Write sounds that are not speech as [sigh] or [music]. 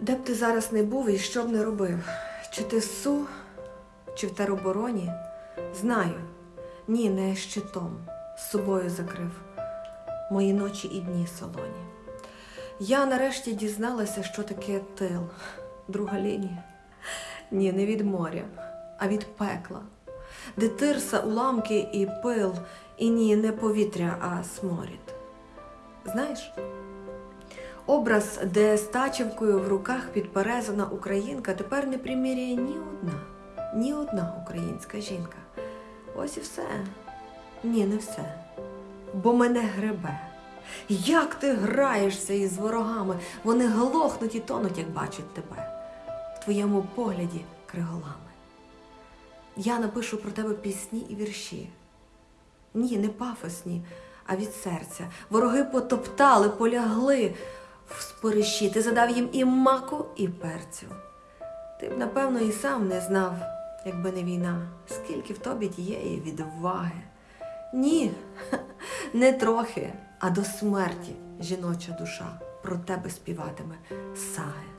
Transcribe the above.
Де б ти зараз не був і що б не робив? Чи ти СУ, чи в теробороні? Знаю. Ні, не щитом. З собою закрив мої ночі і дні солоні. Я нарешті дізналася, що таке тил, друга лінія. Ні, не від моря, а від пекла, де тирса, уламки і пил, і ні, не повітря, а сморід. Знаєш, образ, де стачівкою в руках підперезана українка, тепер не приміряє ні одна, ні одна українська жінка. Ось і все. Ні, не все. Бо мене гребе. Як ти граєшся із ворогами? Вони глохнуть і тонуть, як бачать тебе. В твоєму погляді криголами. Я напишу про тебе пісні і вірші. Ні, не пафосні, а від серця. Вороги потоптали, полягли в спориші. Ти задав їм і маку, і перцю. Ти б, напевно, і сам не знав, якби не війна, скільки в тобі тієї відваги. Ні, [laughs] не трохи, а до смерті жіноча душа про тебе співатиме саги.